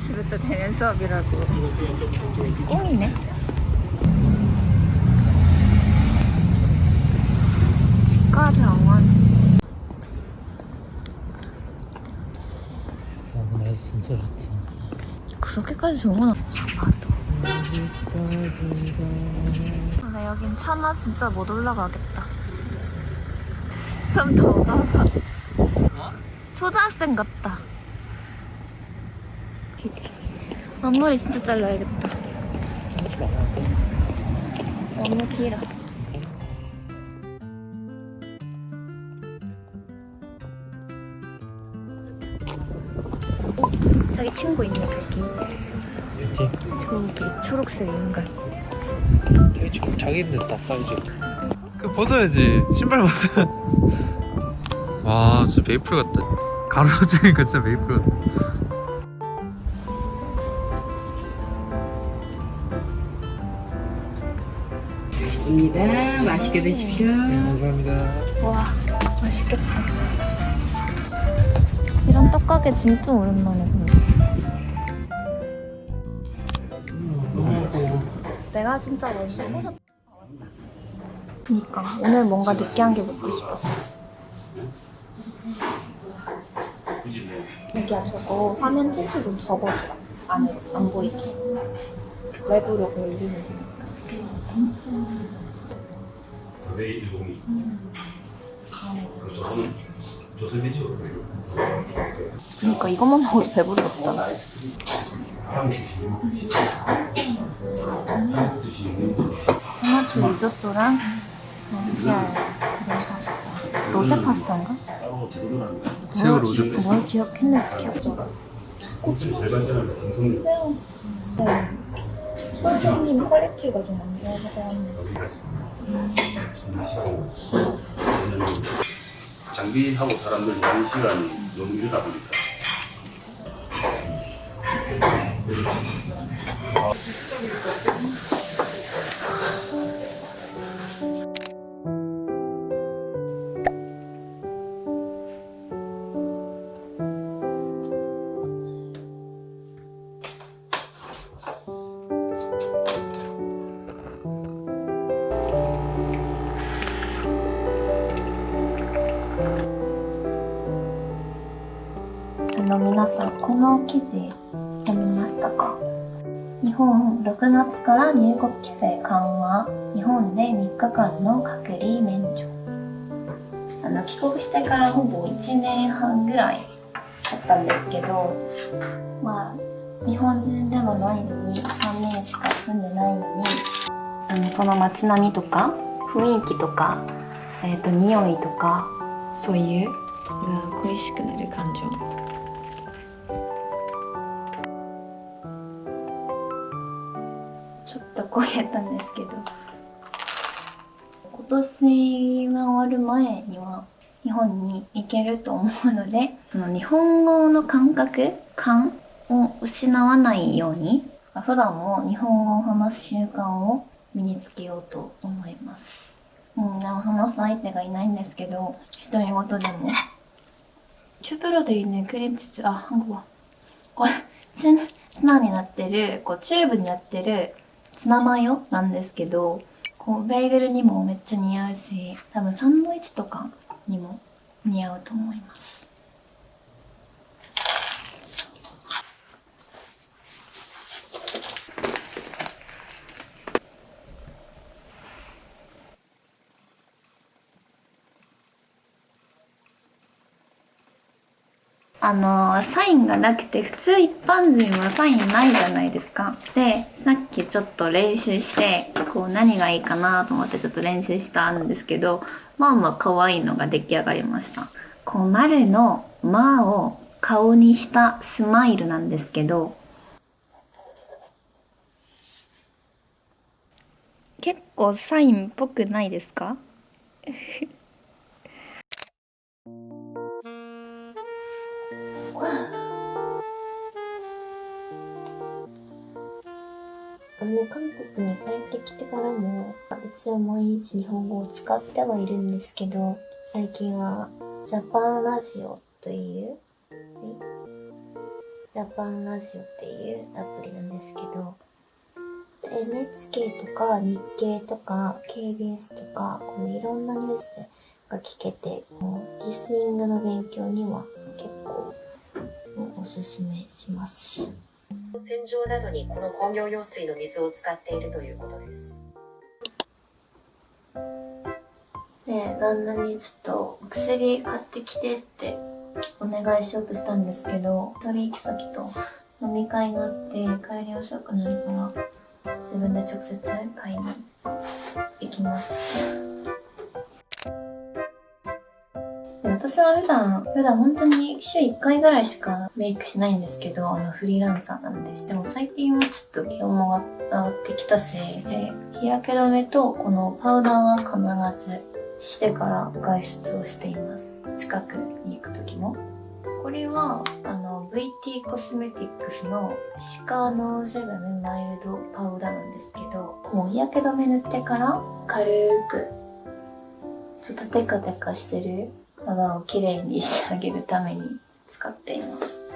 다음 주부터 되는 수업이라고. 꽁이네. 치과 병원. 아, 날씨 진짜 좋다. 그렇게까지 좋은 건 아파도. 근데 여긴 차마 진짜 못 올라가겠다. 좀 더워서. 초등학생 같다. 앞머리 진짜 잘라야겠다. 너무 길어. 자기 친구 있네 저기. 이제 저기 초록색 인간. 되게 좀 자기인데 딱 사이즈. 그 벗어야지. 신발 벗어. 와, 진짜 메이플 같다. 가로로 찍으니까 진짜 메이플 같다. 있습니다. 맛있게 드십시오. 네, 감사합니다. 와 맛있겠다. 이런 떡가게 진짜 오랜만에 본다. 내가 진짜 먼저 먹었다. 그니까 오늘 뭔가 느끼한 게 먹고 싶었어. 여기야 저거 화면 틴트 좀 적어줘. 안에 안 보이게. 외부로 올리는 거. 거대 102. 음. 그 조선 조선 민식으로 그러니까 이것만 먹어도 배부르겠다. 하나주 리조또랑 렌치알 로제 파스타인가? 새우 로제 파스타. 뭘 기억했는지 기억 나. 고추 잘 발전한 생선육. 새우. 생님 퀄리티가 좀 안 좋아서 장비하고 사람들 많은 시간이 너무 이르다 보니까あ の皆さんこの記事読みましたか？日本6月から入国規制緩和。日本で3日間の隔離免除。あの帰国してからほぼ1年半ぐらいだったんですけどまあ日本人でもないのに3年しか住んでないのにあのその街並みとか雰囲気とか、えー、と匂いとかそういう恋しくなる感情。減ったんですけど今年が終わる前には日本に行けると思うのでその日本語の感覚感を失わないように普段も日本語を話す習慣を身につけようと思います。うん、話す相手がいないんですけど、独り言でもチ。中プロでいいね、クリームチュチュ、あ、한국は。これ、ツナになってる、こう、チューブになってるツナマヨなんですけどこうベーグルにもめっちゃ似合うし多分サンドイッチとかにも似合うと思います。あのサインがなくて普通一般人はサインないじゃないですか。でさっきちょっと練習してこう何がいいかなと思ってちょっと練習したんですけどまあまあ可愛いのが出来上がりました。こう丸の「ま」を顔にしたスマイルなんですけど結構サインっぽくないですか？からも一応毎日日本語を使ってはいるんですけど最近はジャパンラジオという、ジャパンラジオっていうアプリなんですけど、NHK とか日経とか KBS とか、このいろんなニュースが聞けて、もうリスニングの勉強には結構おすすめします。洗浄などにこの工業用水の水を使っているということです。で、旦那にちょっと薬買ってきてってお願いしようとしたんですけど、取引先と飲み会があって帰り遅くなるから、自分で直接買いに行きます。私は普段、普段本当に週1回ぐらいしかメイクしないんですけど、あのフリーランサーなんです。でも最近はちょっと気温も上がってきたし、で日焼け止めとこのパウダーは必ずしてから外出をしています。近くに行く時も。これは、あの、VT コスメティックスのシカノセブンマイルドパウダーなんですけど、もう日焼け止め塗ってから軽く、ちょっとテカテカしてる肌をきれいに仕上げるために使っています。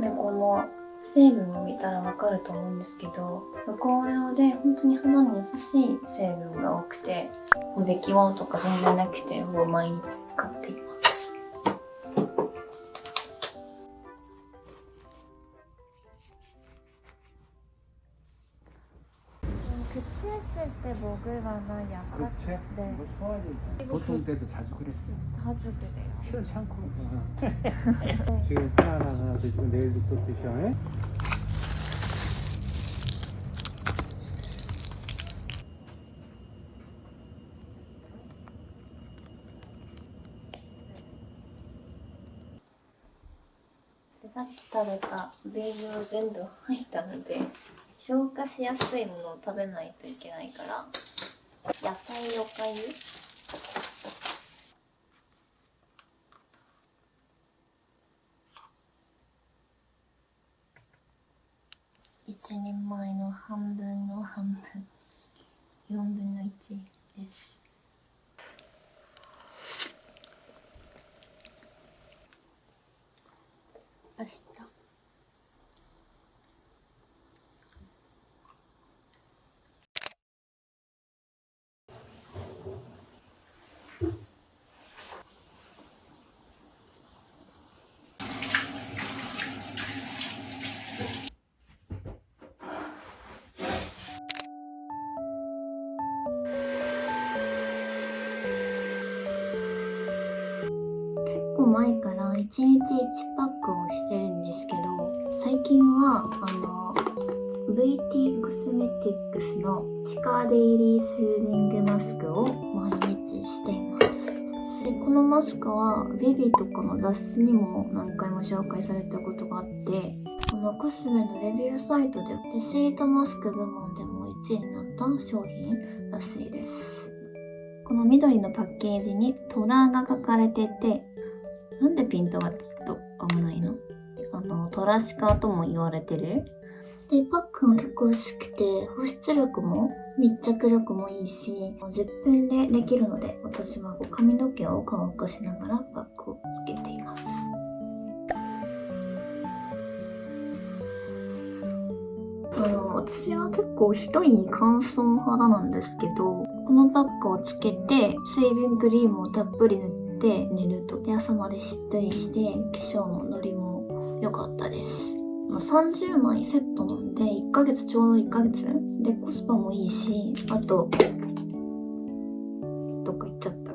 で、この成分を見たらわかると思うんですけど、無香料で本当に肌に優しい成分が多くて、もう出来物とか全然なくて、もう毎日使っています。 급체했을 때 먹을 만한 약간 그치? 네. 뭐 소화제 보통 때도 자주 그랬어요 자주 그래요. 시원찮고 지금 하나 하나 드시고 내일도 또 드셔 예?でさっき食べたベーグル全部入ったので 消化しやすいものを食べないといけないから野菜おかゆ一人前の半分の半分。4分の1です。明日構前から1日1パックをしてるんですけど最近はあの VT コスメティックスのシカデイリースージングマスクを毎日しています。でこのマスクはベビーとかの雑誌にも何回も紹介されたことがあってこのコスメのレビューサイトでレシートマスク部門でも1位になった商品らしいです。この緑のパッケージに虎が書かれててなんでピントがちょっと合わないの？あの、トラシカとも言われてる？で、パックが結構薄くて、保湿力も密着力もいいし、10分でできるので、私は髪の毛を乾かしながらパックをつけています。あの、私は結構ひどい乾燥肌なんですけど、このパックをつけて、水分クリームをたっぷり塗って寝ると、で朝までしっとりして、化粧もノリも良かったです。30枚セットなんで、1ヶ月ちょうど1ヶ月でコスパもいいし、あと、どっか行っちゃった。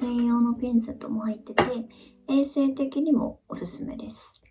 専用のピンセットも入ってて、衛生的にもおすすめです。